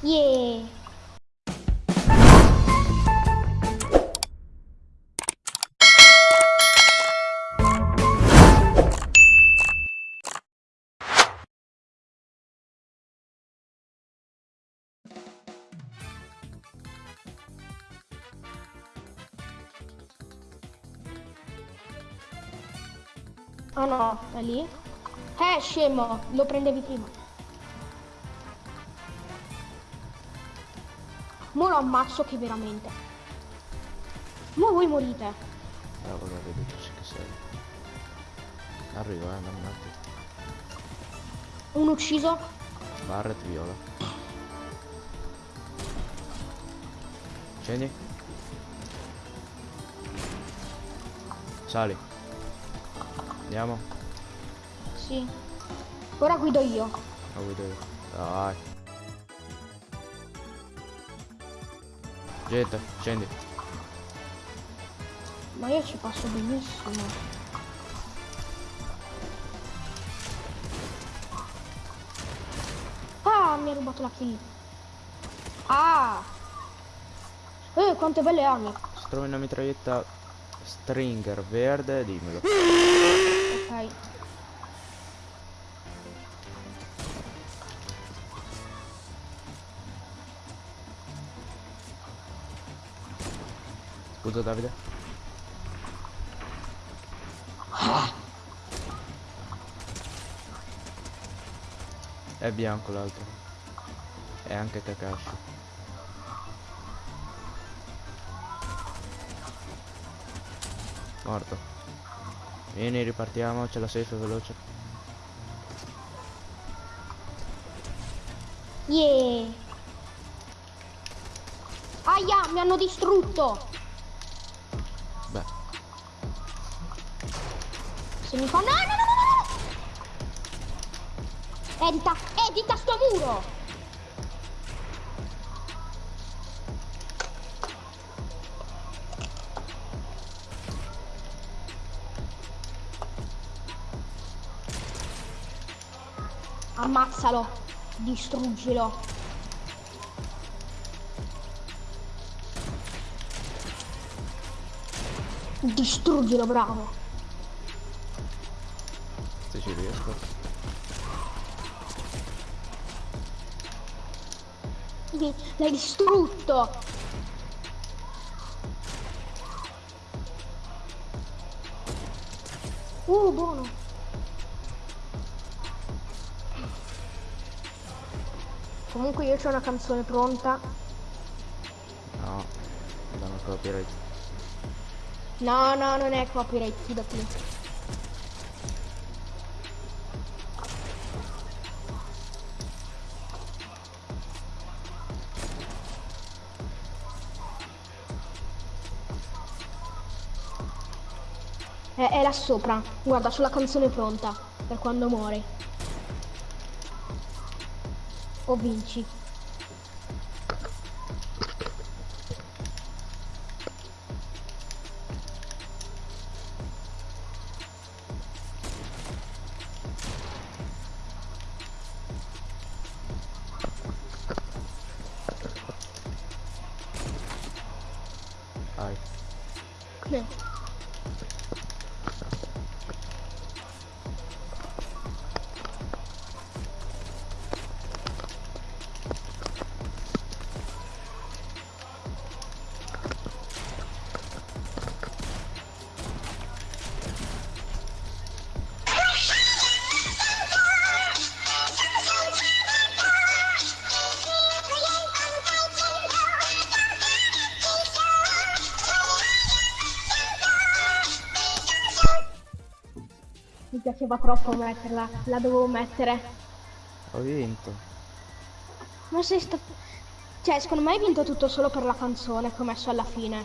Yeah. Ah no, è lì? Eh, scemo, lo prendevi prima. Mo lo ammazzo che veramente. Mo voi morite. Ah, voglio vedere che sei. Arriva, eh, attimo. Un ucciso. Barret viola. Scendi. Sali. Andiamo. Sì. Ora guido io. La guido io. Dai. Gente, scendi. Ma io ci passo benissimo. Ah, mi ha rubato la kill. Ah! Eh, quante belle armi. Se trovi una mitraglietta stringer verde, dimmelo. Ok. Scusa Davide. È bianco l'altro. E anche Kakashi. Morto. Vieni, ripartiamo, c'è la safe veloce. Yeah. Aia, mi hanno distrutto. Se mi fa... No, no, no, no, no! Edita, edita sto muro! Ammazzalo, distruggilo. Distruggilo, bravo. Se ci riesco. L'hai distrutto! Uh, buono! Comunque io c'ho una canzone pronta. No, danno copyright. No, no, non è copyright, fidati. È, è là sopra, guarda, sulla canzone pronta, per quando muore. O vinci. Eh. Mi piaceva troppo metterla, la dovevo mettere. Ho vinto. Ma sei stato... Cioè, secondo me hai vinto tutto solo per la canzone che ho messo alla fine.